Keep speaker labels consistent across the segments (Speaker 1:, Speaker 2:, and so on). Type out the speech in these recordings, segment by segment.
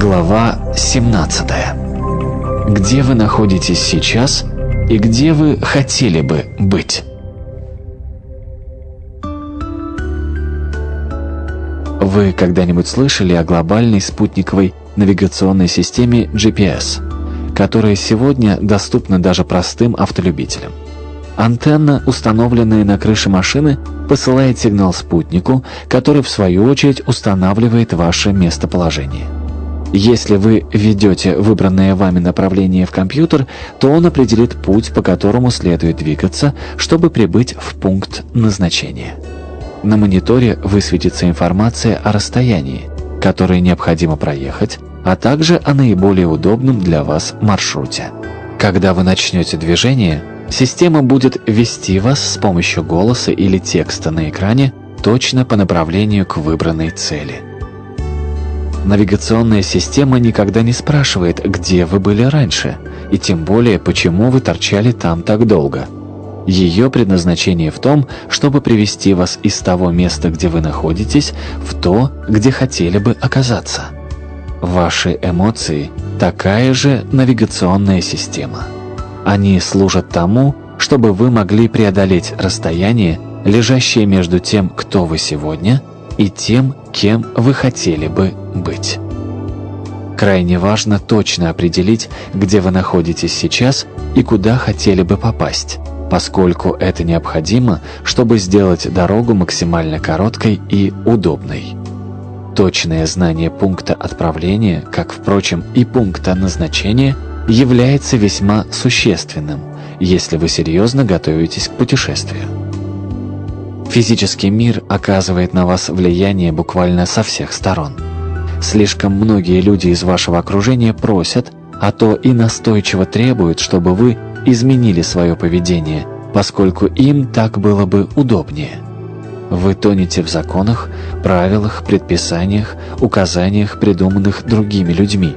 Speaker 1: Глава 17. Где вы находитесь сейчас и где вы хотели бы быть? Вы когда-нибудь слышали о глобальной спутниковой навигационной системе GPS, которая сегодня доступна даже простым автолюбителям? Антенна, установленная на крыше машины, посылает сигнал спутнику, который в свою очередь устанавливает ваше местоположение. Если вы введете выбранное вами направление в компьютер, то он определит путь, по которому следует двигаться, чтобы прибыть в пункт назначения. На мониторе высветится информация о расстоянии, которое необходимо проехать, а также о наиболее удобном для вас маршруте. Когда вы начнете движение, система будет вести вас с помощью голоса или текста на экране точно по направлению к выбранной цели. Навигационная система никогда не спрашивает, где вы были раньше, и тем более, почему вы торчали там так долго – ее предназначение в том, чтобы привести вас из того места, где вы находитесь, в то, где хотели бы оказаться. Ваши эмоции – такая же навигационная система. Они служат тому, чтобы вы могли преодолеть расстояние, лежащее между тем, кто вы сегодня, и тем, кем вы хотели бы быть. Крайне важно точно определить, где вы находитесь сейчас и куда хотели бы попасть поскольку это необходимо, чтобы сделать дорогу максимально короткой и удобной. Точное знание пункта отправления, как, впрочем, и пункта назначения, является весьма существенным, если вы серьезно готовитесь к путешествию. Физический мир оказывает на вас влияние буквально со всех сторон. Слишком многие люди из вашего окружения просят, а то и настойчиво требуют, чтобы вы изменили свое поведение, поскольку им так было бы удобнее. Вы тонете в законах, правилах, предписаниях, указаниях, придуманных другими людьми.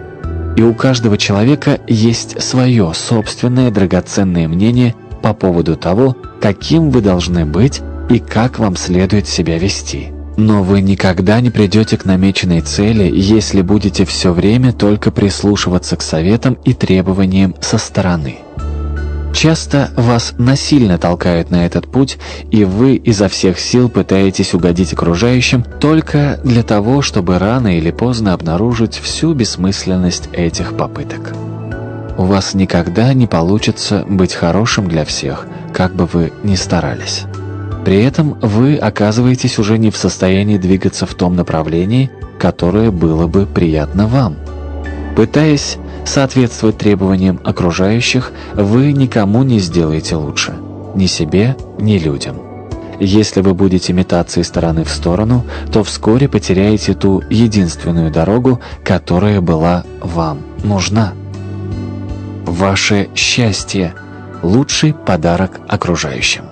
Speaker 1: И у каждого человека есть свое собственное драгоценное мнение по поводу того, каким вы должны быть и как вам следует себя вести. Но вы никогда не придете к намеченной цели, если будете все время только прислушиваться к советам и требованиям со стороны. Часто вас насильно толкают на этот путь, и вы изо всех сил пытаетесь угодить окружающим только для того, чтобы рано или поздно обнаружить всю бессмысленность этих попыток. У вас никогда не получится быть хорошим для всех, как бы вы ни старались. При этом вы оказываетесь уже не в состоянии двигаться в том направлении, которое было бы приятно вам. Пытаясь соответствовать требованиям окружающих, вы никому не сделаете лучше. Ни себе, ни людям. Если вы будете метаться из стороны в сторону, то вскоре потеряете ту единственную дорогу, которая была вам нужна. Ваше счастье – лучший подарок окружающим.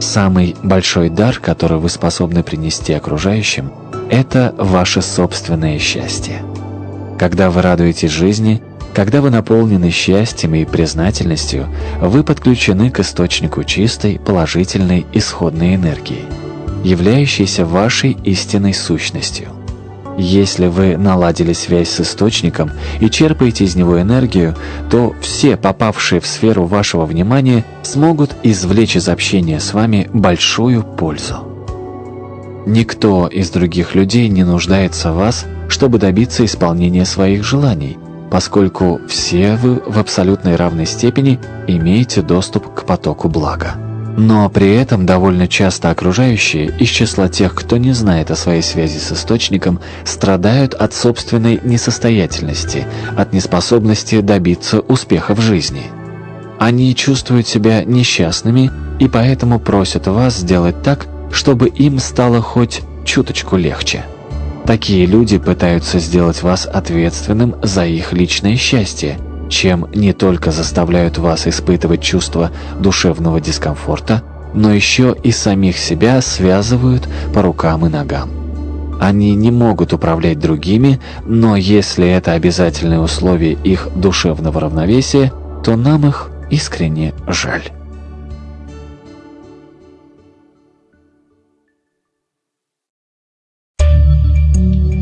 Speaker 1: Самый большой дар, который вы способны принести окружающим – это ваше собственное счастье. Когда вы радуетесь жизни, когда вы наполнены счастьем и признательностью, вы подключены к источнику чистой, положительной исходной энергии, являющейся вашей истинной сущностью. Если вы наладили связь с источником и черпаете из него энергию, то все попавшие в сферу вашего внимания смогут извлечь из общения с вами большую пользу. Никто из других людей не нуждается в вас чтобы добиться исполнения своих желаний, поскольку все вы в абсолютной равной степени имеете доступ к потоку блага. Но при этом довольно часто окружающие, из числа тех, кто не знает о своей связи с источником, страдают от собственной несостоятельности, от неспособности добиться успеха в жизни. Они чувствуют себя несчастными и поэтому просят вас сделать так, чтобы им стало хоть чуточку легче. Такие люди пытаются сделать вас ответственным за их личное счастье, чем не только заставляют вас испытывать чувство душевного дискомфорта, но еще и самих себя связывают по рукам и ногам. Они не могут управлять другими, но если это обязательное условие их душевного равновесия, то нам их искренне жаль.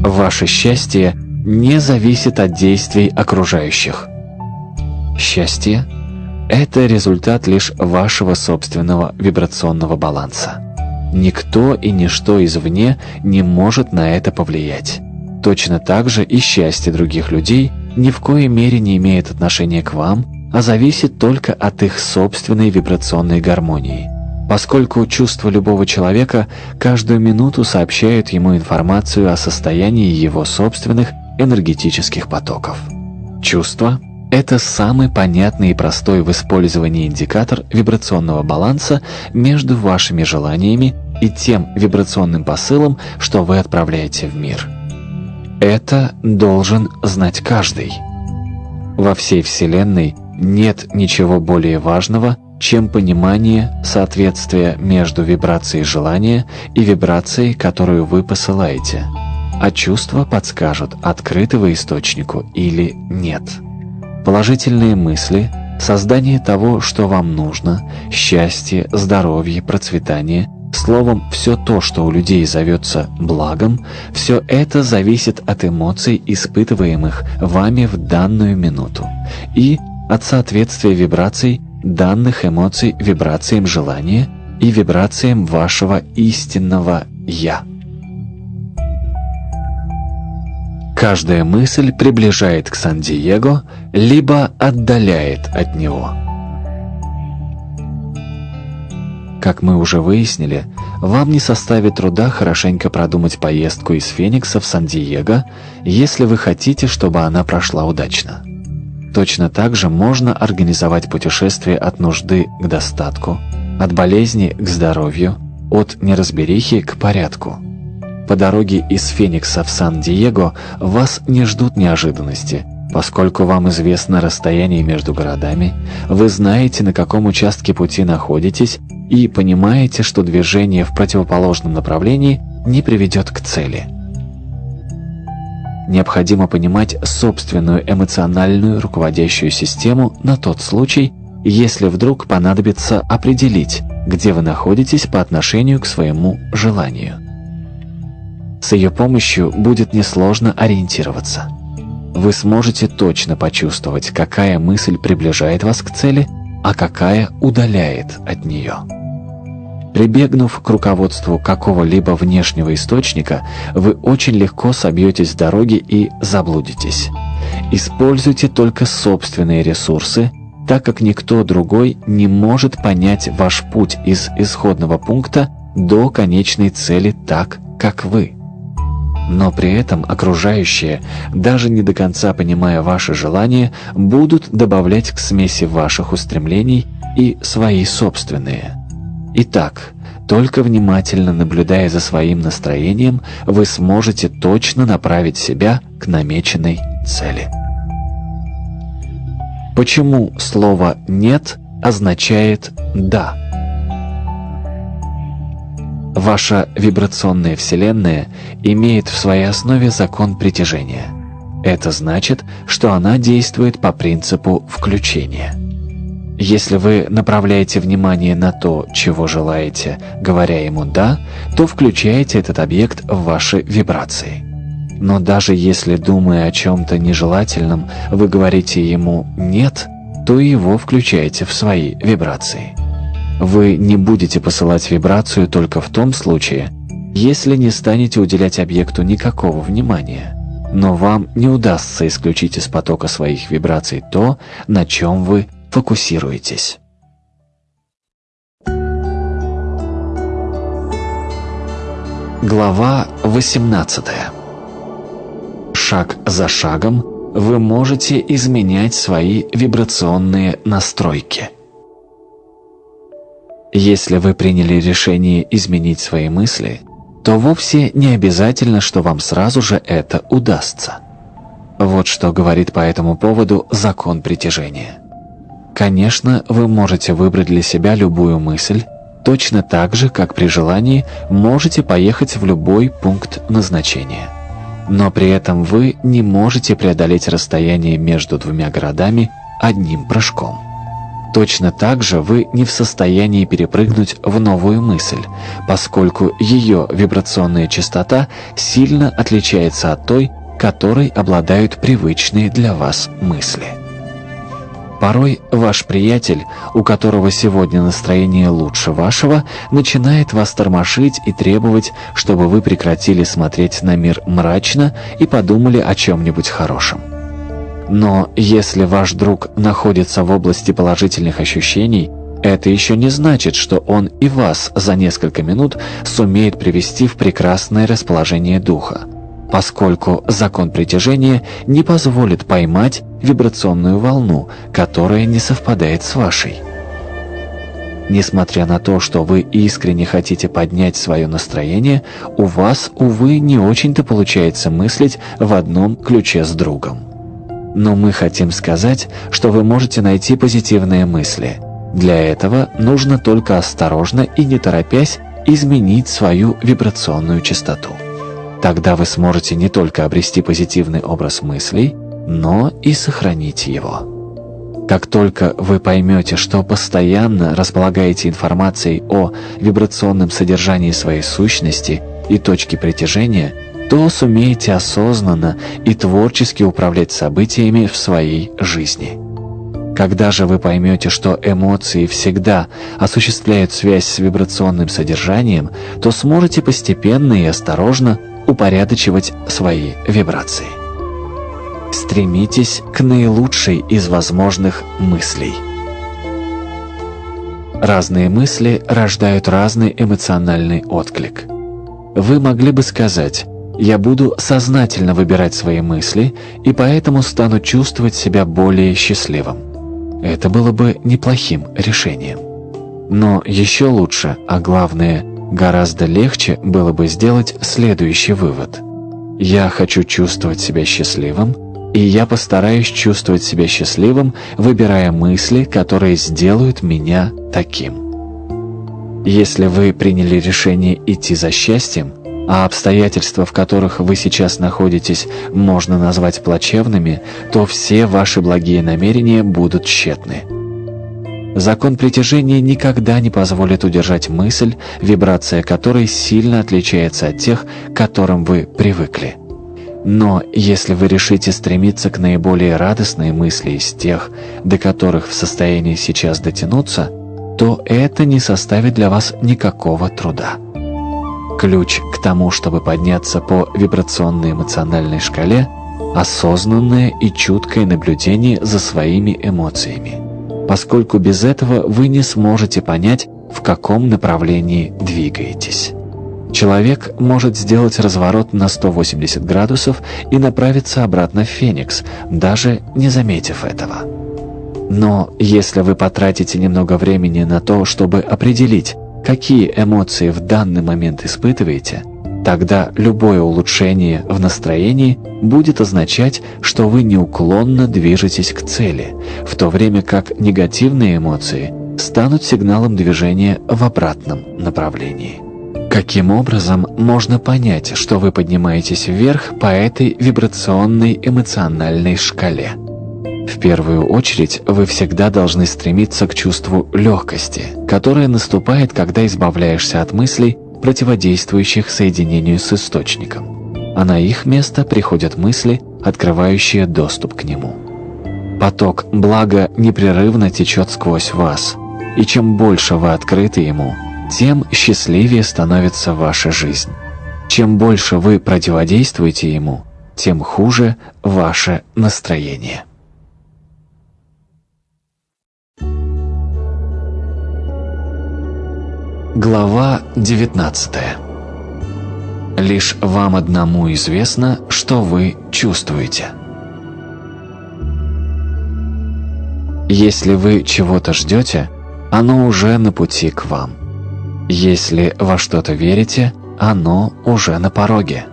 Speaker 1: Ваше счастье не зависит от действий окружающих. Счастье – это результат лишь вашего собственного вибрационного баланса. Никто и ничто извне не может на это повлиять. Точно так же и счастье других людей ни в коей мере не имеет отношения к вам, а зависит только от их собственной вибрационной гармонии. Поскольку чувства любого человека каждую минуту сообщают ему информацию о состоянии его собственных энергетических потоков. Чувства – это самый понятный и простой в использовании индикатор вибрационного баланса между вашими желаниями и тем вибрационным посылом, что вы отправляете в мир – это должен знать каждый. Во всей Вселенной нет ничего более важного, чем понимание соответствия между вибрацией желания и вибрацией, которую вы посылаете. А чувства подскажут, открытого источнику или нет. Положительные мысли, создание того, что вам нужно, счастье, здоровье, процветание – Словом, все то, что у людей зовется благом, все это зависит от эмоций, испытываемых вами в данную минуту, и от соответствия вибраций данных эмоций вибрациям желания и вибрациям вашего истинного «Я». Каждая мысль приближает к Сан-Диего, либо отдаляет от него – Как мы уже выяснили, вам не составит труда хорошенько продумать поездку из Феникса в Сан-Диего, если вы хотите, чтобы она прошла удачно. Точно так же можно организовать путешествие от нужды к достатку, от болезни к здоровью, от неразберихи к порядку. По дороге из Феникса в Сан-Диего вас не ждут неожиданности – Поскольку вам известно расстояние между городами, вы знаете, на каком участке пути находитесь и понимаете, что движение в противоположном направлении не приведет к цели. Необходимо понимать собственную эмоциональную руководящую систему на тот случай, если вдруг понадобится определить, где вы находитесь по отношению к своему желанию. С ее помощью будет несложно ориентироваться. Вы сможете точно почувствовать, какая мысль приближает вас к цели, а какая удаляет от нее. Прибегнув к руководству какого-либо внешнего источника, вы очень легко собьетесь с дороги и заблудитесь. Используйте только собственные ресурсы, так как никто другой не может понять ваш путь из исходного пункта до конечной цели так, как вы. Но при этом окружающие, даже не до конца понимая ваши желания, будут добавлять к смеси ваших устремлений и свои собственные – Итак, только внимательно наблюдая за своим настроением, вы сможете точно направить себя к намеченной цели. Почему слово «нет» означает «да»? Ваша вибрационная Вселенная имеет в своей основе закон притяжения. Это значит, что она действует по принципу включения. Если вы направляете внимание на то, чего желаете, говоря ему «да», то включаете этот объект в ваши вибрации. Но даже если, думая о чем-то нежелательном, вы говорите ему «нет», то его включаете в свои вибрации. Вы не будете посылать вибрацию только в том случае, если не станете уделять объекту никакого внимания. Но вам не удастся исключить из потока своих вибраций то, на чем вы фокусируетесь. Глава 18. Шаг за шагом вы можете изменять свои вибрационные настройки. Если вы приняли решение изменить свои мысли, то вовсе не обязательно, что вам сразу же это удастся. Вот что говорит по этому поводу закон притяжения. Конечно, вы можете выбрать для себя любую мысль, точно так же, как при желании можете поехать в любой пункт назначения. Но при этом вы не можете преодолеть расстояние между двумя городами одним прыжком. Точно так же вы не в состоянии перепрыгнуть в новую мысль, поскольку ее вибрационная частота сильно отличается от той, которой обладают привычные для вас мысли. Порой ваш приятель, у которого сегодня настроение лучше вашего, начинает вас тормошить и требовать, чтобы вы прекратили смотреть на мир мрачно и подумали о чем-нибудь хорошем. Но если ваш друг находится в области положительных ощущений, это еще не значит, что он и вас за несколько минут сумеет привести в прекрасное расположение духа поскольку закон притяжения не позволит поймать вибрационную волну, которая не совпадает с вашей. Несмотря на то, что вы искренне хотите поднять свое настроение, у вас, увы, не очень-то получается мыслить в одном ключе с другом. Но мы хотим сказать, что вы можете найти позитивные мысли. Для этого нужно только осторожно и не торопясь изменить свою вибрационную частоту. Тогда вы сможете не только обрести позитивный образ мыслей, но и сохранить его. Как только вы поймете, что постоянно располагаете информацией о вибрационном содержании своей сущности и точке притяжения, то сумеете осознанно и творчески управлять событиями в своей жизни. Когда же вы поймете, что эмоции всегда осуществляют связь с вибрационным содержанием, то сможете постепенно и осторожно упорядочивать свои вибрации. Стремитесь к наилучшей из возможных мыслей. Разные мысли рождают разный эмоциональный отклик. Вы могли бы сказать «Я буду сознательно выбирать свои мысли и поэтому стану чувствовать себя более счастливым». Это было бы неплохим решением. Но еще лучше, а главное – Гораздо легче было бы сделать следующий вывод. Я хочу чувствовать себя счастливым, и я постараюсь чувствовать себя счастливым, выбирая мысли, которые сделают меня таким. Если вы приняли решение идти за счастьем, а обстоятельства, в которых вы сейчас находитесь, можно назвать плачевными, то все ваши благие намерения будут тщетны. Закон притяжения никогда не позволит удержать мысль, вибрация которой сильно отличается от тех, к которым вы привыкли. Но если вы решите стремиться к наиболее радостной мысли из тех, до которых в состоянии сейчас дотянуться, то это не составит для вас никакого труда. Ключ к тому, чтобы подняться по вибрационной эмоциональной шкале – осознанное и чуткое наблюдение за своими эмоциями поскольку без этого вы не сможете понять, в каком направлении двигаетесь. Человек может сделать разворот на 180 градусов и направиться обратно в Феникс, даже не заметив этого. Но если вы потратите немного времени на то, чтобы определить, какие эмоции в данный момент испытываете, Тогда любое улучшение в настроении будет означать, что вы неуклонно движетесь к цели, в то время как негативные эмоции станут сигналом движения в обратном направлении. Каким образом можно понять, что вы поднимаетесь вверх по этой вибрационной эмоциональной шкале? В первую очередь, вы всегда должны стремиться к чувству легкости, которое наступает, когда избавляешься от мыслей, противодействующих соединению с источником, а на их место приходят мысли, открывающие доступ к нему. Поток блага непрерывно течет сквозь вас, и чем больше вы открыты ему, тем счастливее становится ваша жизнь. Чем больше вы противодействуете ему, тем хуже ваше настроение. Глава 19 Лишь вам одному известно, что вы чувствуете. Если вы чего-то ждете, оно уже на пути к вам. Если во что-то верите, оно уже на пороге.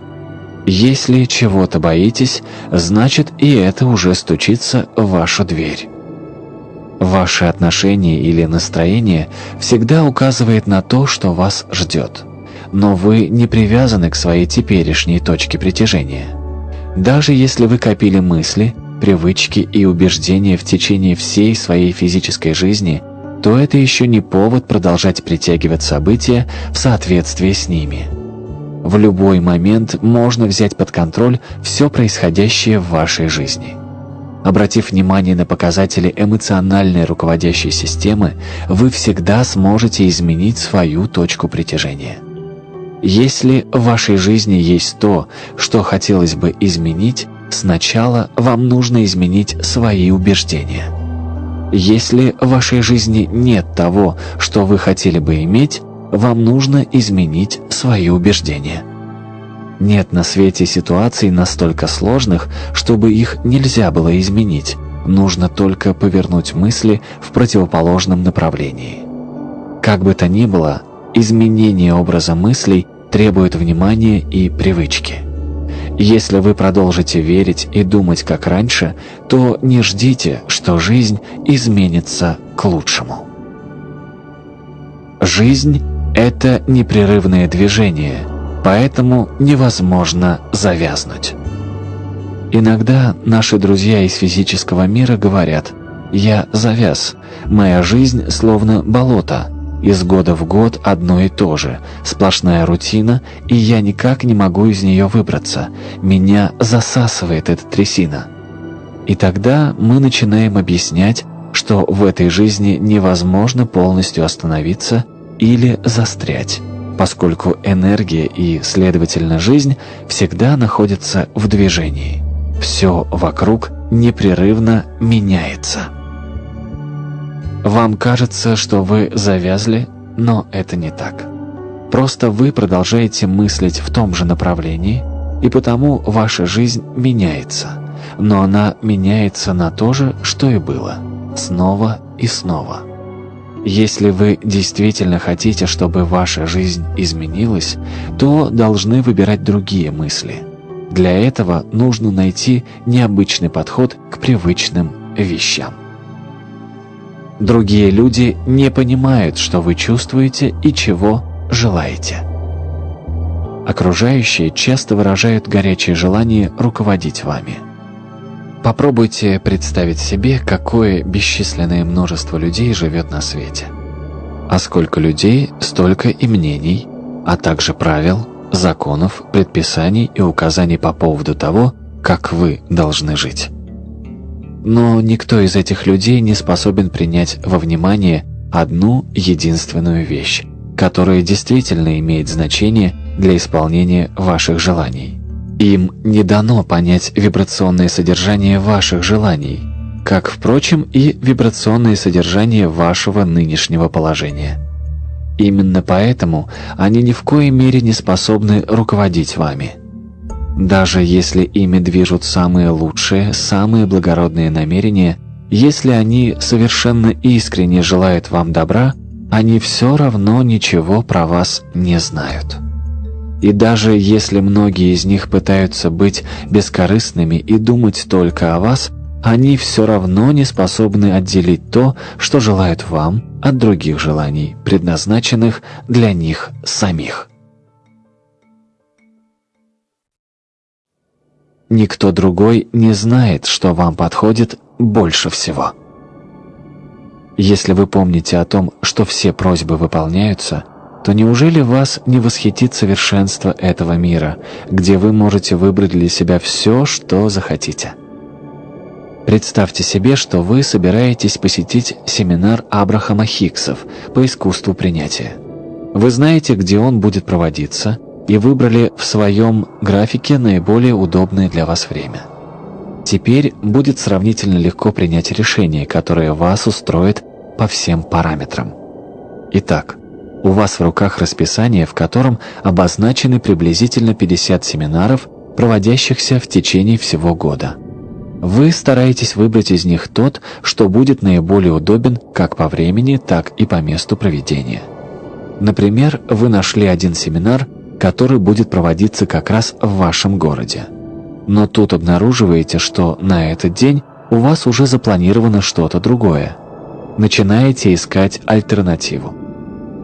Speaker 1: Если чего-то боитесь, значит и это уже стучится в вашу дверь. Ваше отношение или настроение всегда указывает на то, что вас ждет. Но вы не привязаны к своей теперешней точке притяжения. Даже если вы копили мысли, привычки и убеждения в течение всей своей физической жизни, то это еще не повод продолжать притягивать события в соответствии с ними. В любой момент можно взять под контроль все происходящее в вашей жизни. Обратив внимание на показатели эмоциональной руководящей системы, вы всегда сможете изменить свою точку притяжения. Если в вашей жизни есть то, что хотелось бы изменить, сначала вам нужно изменить свои убеждения. Если в вашей жизни нет того, что вы хотели бы иметь, вам нужно изменить свои убеждения. Нет на свете ситуаций настолько сложных, чтобы их нельзя было изменить. Нужно только повернуть мысли в противоположном направлении. Как бы то ни было, изменение образа мыслей требует внимания и привычки. Если вы продолжите верить и думать как раньше, то не ждите, что жизнь изменится к лучшему. Жизнь – это непрерывное движение, поэтому невозможно завязнуть. Иногда наши друзья из физического мира говорят «Я завяз, моя жизнь словно болото, из года в год одно и то же, сплошная рутина, и я никак не могу из нее выбраться. Меня засасывает эта трясина. И тогда мы начинаем объяснять, что в этой жизни невозможно полностью остановиться или застрять, поскольку энергия и, следовательно, жизнь всегда находятся в движении. Все вокруг непрерывно меняется. Вам кажется, что вы завязли, но это не так. Просто вы продолжаете мыслить в том же направлении, и потому ваша жизнь меняется. Но она меняется на то же, что и было. Снова и снова. Если вы действительно хотите, чтобы ваша жизнь изменилась, то должны выбирать другие мысли. Для этого нужно найти необычный подход к привычным вещам. Другие люди не понимают, что вы чувствуете и чего желаете. Окружающие часто выражают горячее желание руководить вами. Попробуйте представить себе, какое бесчисленное множество людей живет на свете. А сколько людей, столько и мнений, а также правил, законов, предписаний и указаний по поводу того, как вы должны жить. Но никто из этих людей не способен принять во внимание одну единственную вещь, которая действительно имеет значение для исполнения ваших желаний. Им не дано понять вибрационное содержание ваших желаний, как, впрочем, и вибрационное содержание вашего нынешнего положения. Именно поэтому они ни в коей мере не способны руководить вами – даже если ими движут самые лучшие, самые благородные намерения, если они совершенно искренне желают вам добра, они все равно ничего про вас не знают. И даже если многие из них пытаются быть бескорыстными и думать только о вас, они все равно не способны отделить то, что желают вам, от других желаний, предназначенных для них самих. Никто другой не знает, что вам подходит больше всего. Если вы помните о том, что все просьбы выполняются, то неужели вас не восхитит совершенство этого мира, где вы можете выбрать для себя все, что захотите? Представьте себе, что вы собираетесь посетить семинар Абрахама Хиксов по искусству принятия. Вы знаете, где он будет проводиться – и выбрали в своем графике наиболее удобное для вас время. Теперь будет сравнительно легко принять решение, которое вас устроит по всем параметрам. Итак, у вас в руках расписание, в котором обозначены приблизительно 50 семинаров, проводящихся в течение всего года. Вы стараетесь выбрать из них тот, что будет наиболее удобен как по времени, так и по месту проведения. Например, вы нашли один семинар, который будет проводиться как раз в вашем городе. Но тут обнаруживаете, что на этот день у вас уже запланировано что-то другое. Начинаете искать альтернативу.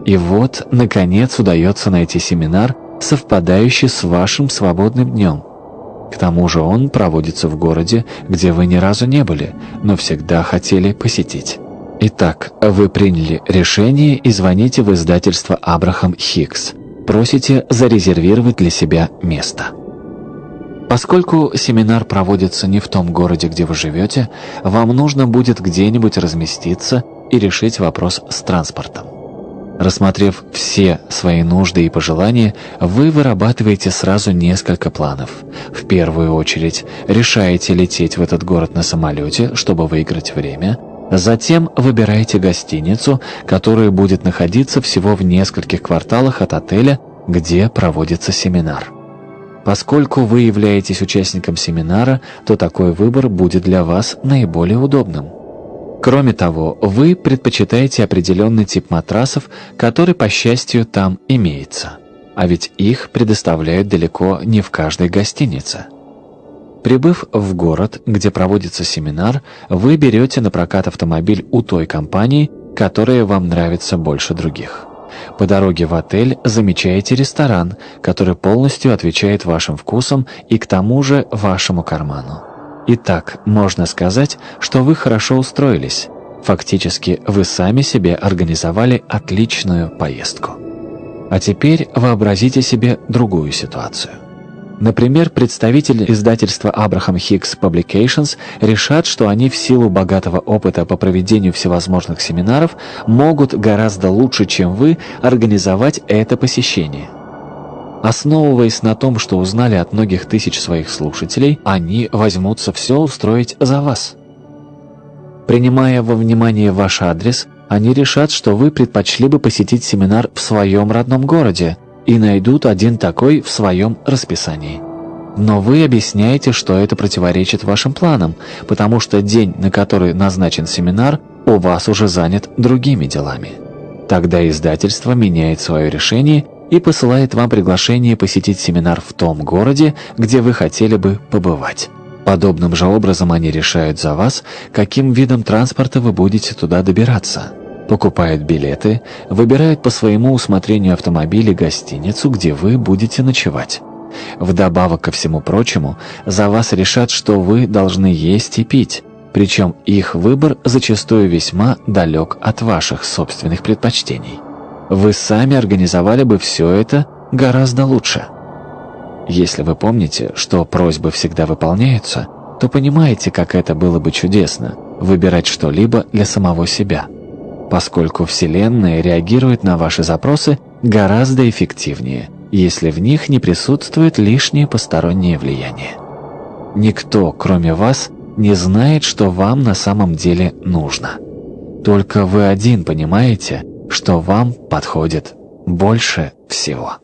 Speaker 1: И вот, наконец, удается найти семинар, совпадающий с вашим свободным днем. К тому же он проводится в городе, где вы ни разу не были, но всегда хотели посетить. Итак, вы приняли решение и звоните в издательство «Абрахам Хикс». Просите зарезервировать для себя место. Поскольку семинар проводится не в том городе, где вы живете, вам нужно будет где-нибудь разместиться и решить вопрос с транспортом. Рассмотрев все свои нужды и пожелания, вы вырабатываете сразу несколько планов. В первую очередь, решаете лететь в этот город на самолете, чтобы выиграть время. Затем выбираете гостиницу, которая будет находиться всего в нескольких кварталах от отеля, где проводится семинар. Поскольку вы являетесь участником семинара, то такой выбор будет для вас наиболее удобным. Кроме того, вы предпочитаете определенный тип матрасов, который, по счастью, там имеется. А ведь их предоставляют далеко не в каждой гостинице. Прибыв в город, где проводится семинар, вы берете на прокат автомобиль у той компании, которая вам нравится больше других. По дороге в отель замечаете ресторан, который полностью отвечает вашим вкусам и к тому же вашему карману. Итак, можно сказать, что вы хорошо устроились. Фактически, вы сами себе организовали отличную поездку. А теперь вообразите себе другую ситуацию. Например, представитель издательства Abraham Hicks Publications решат, что они в силу богатого опыта по проведению всевозможных семинаров могут гораздо лучше, чем вы, организовать это посещение. Основываясь на том, что узнали от многих тысяч своих слушателей, они возьмутся все устроить за вас. Принимая во внимание ваш адрес, они решат, что вы предпочли бы посетить семинар в своем родном городе, и найдут один такой в своем расписании. Но вы объясняете, что это противоречит вашим планам, потому что день, на который назначен семинар, у вас уже занят другими делами. Тогда издательство меняет свое решение и посылает вам приглашение посетить семинар в том городе, где вы хотели бы побывать. Подобным же образом они решают за вас, каким видом транспорта вы будете туда добираться – покупают билеты, выбирают по своему усмотрению автомобиль и гостиницу, где вы будете ночевать. Вдобавок ко всему прочему, за вас решат, что вы должны есть и пить, причем их выбор зачастую весьма далек от ваших собственных предпочтений. Вы сами организовали бы все это гораздо лучше. Если вы помните, что просьбы всегда выполняются, то понимаете, как это было бы чудесно – выбирать что-либо для самого себя – поскольку Вселенная реагирует на ваши запросы гораздо эффективнее, если в них не присутствует лишнее постороннее влияние. Никто, кроме вас, не знает, что вам на самом деле нужно. Только вы один понимаете, что вам подходит больше всего.